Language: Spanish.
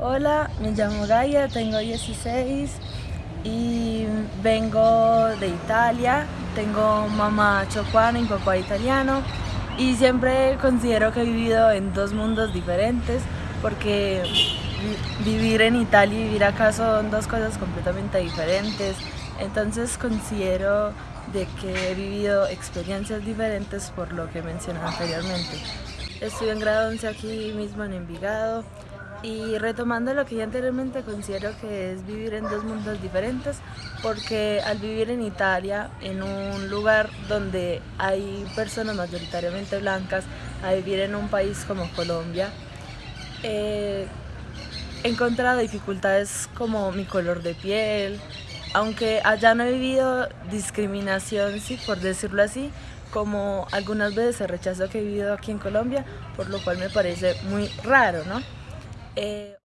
Hola, me llamo Gaia, tengo 16 y vengo de Italia. Tengo mamá chocuana y papá italiano y siempre considero que he vivido en dos mundos diferentes porque vivir en Italia y vivir acá son dos cosas completamente diferentes. Entonces considero de que he vivido experiencias diferentes por lo que mencioné anteriormente. Estuve en grado 11 aquí mismo en Envigado y retomando lo que ya anteriormente considero que es vivir en dos mundos diferentes porque al vivir en Italia, en un lugar donde hay personas mayoritariamente blancas, a vivir en un país como Colombia, eh, he encontrado dificultades como mi color de piel, aunque allá no he vivido discriminación, sí, por decirlo así, como algunas veces el rechazo que he vivido aquí en Colombia, por lo cual me parece muy raro, ¿no? Eh,